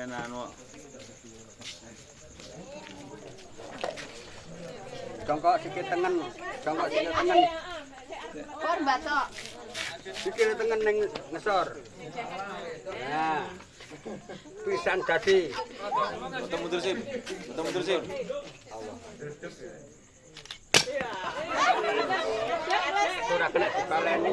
Cemen anu. Jongkok sikit tengen, jongkok sikit tengen. Kon batok. Sikit tengen ning ngesor. Nah. Pisan dadi. Foto mundur sim. Foto mundur sim. Ora kena dibaleni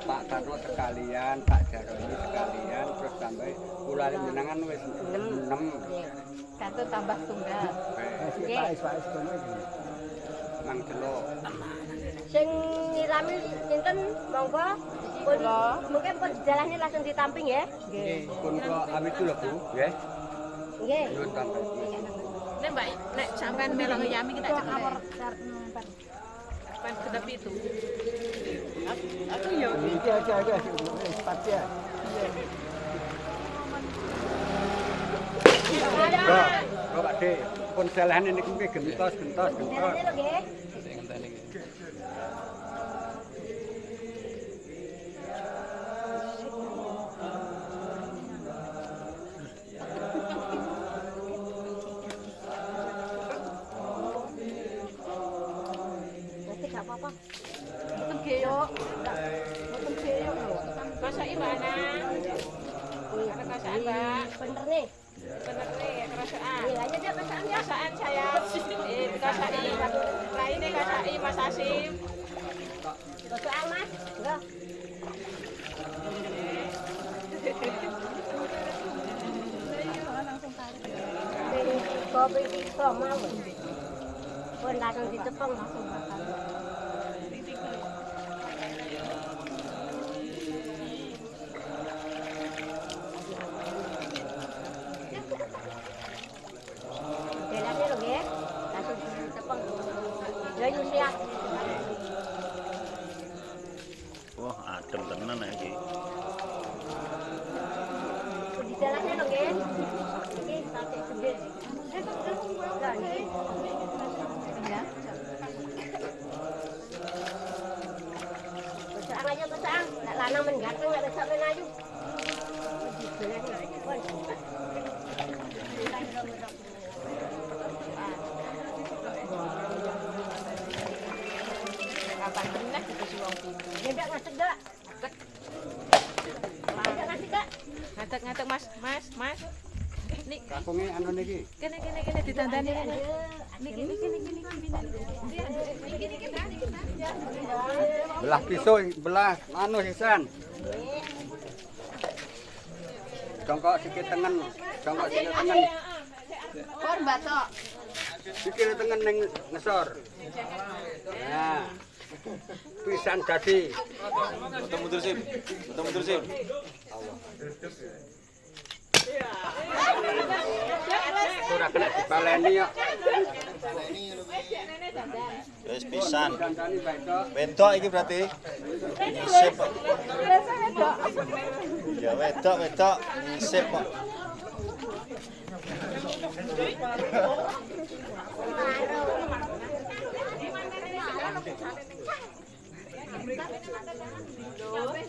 Pak Darno sekalian, Pak Jarwo ini sekalian, terus sampai kula jenengan wis 6. Satu tambah tunggal. Nggih. Nang jelo. Sing nyirami sinten monggo pun mungkin pun jalannya langsung ditamping ya. Nggih. Pun kula amit dulu, Bu, nggih. Nggih. Nyuwun tambah. Nek Mbak, nek sampean melok Yami kita cek Kamar Sampean kedap itu. Aku ya. Iki aja aja sepat ya. Pak, Pak Dik, pun selehane niku nggih gentos-gentos gentos. Gentos. Mboten geyok. Mboten geyok lho. Kasaki Mbak Ana. Ada Mbak. Bener nih. Bener nih kerasaan. Nih aja dia pesan ya. Kasaan saya. Eh. Lainnya Mas Asim. Mas. Enggak. Kopi mau. Pun langsung ditepung langsung bakal. Lanang men ganteng nek besok men ayu. Di Mas, Mas, Mas. Nik, Kakunge anu niki. kene kene kene ditandani kene. Niki niki niki niki niki. Belah pisau, belah anu sisan. Jongkok sikit tengen, jongkok sikit tengen. Kon batok. Sikit tengen ning ngesor. Nah. Pisan dadi. Foto mundur sip. Foto mundur sip. Ora kena dibaleni kok. Wis pisan. Wedok iki berarti. Sip. kok. Ya wedok wedok kok.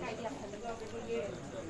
Tại Đại.